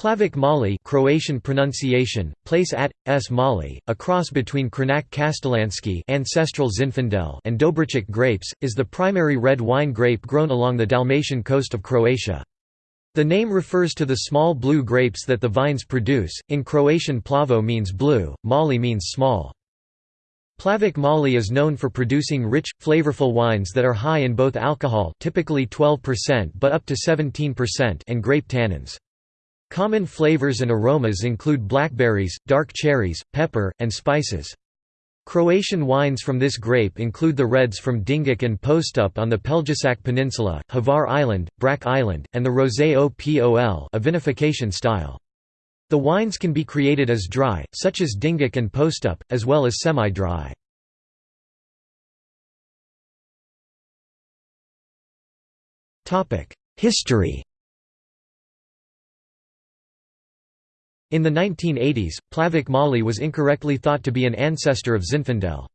Plavac Mali Croatian pronunciation, place at, s Mali, a cross between Crljenak Kaštelanski ancestral Zinfandel and Dobričak grapes, is the primary red wine grape grown along the Dalmatian coast of Croatia. The name refers to the small blue grapes that the vines produce, in Croatian plavo means blue, mali means small. Plavac Mali is known for producing rich, flavorful wines that are high in both alcohol typically 12% but up to 17% and grape tannins. Common flavors and aromas include blackberries, dark cherries, pepper, and spices. Croatian wines from this grape include the reds from Dingač and Postup on the Pelješac Peninsula, Hvar Island, Brač Island, and the Rosé Opol a vinification style. The wines can be created as dry, such as Dingač and Postup, as well as semi-dry. History In the 1980s, Plavac Mali was incorrectly thought to be an ancestor of Zinfandel.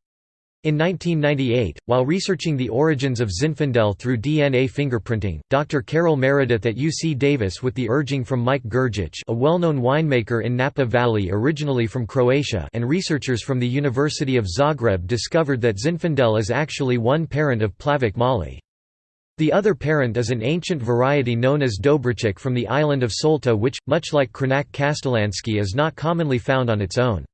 In 1998, while researching the origins of Zinfandel through DNA fingerprinting, Dr. Carol Meredith at UC Davis with the urging from Mike Grgich a well-known winemaker in Napa Valley originally from Croatia and researchers from the University of Zagreb discovered that Zinfandel is actually one parent of Plavac Mali. The other parent is an ancient variety known as Dobričak from the island of Solta which, much like Crljenak Kaštelanski is not commonly found on its own.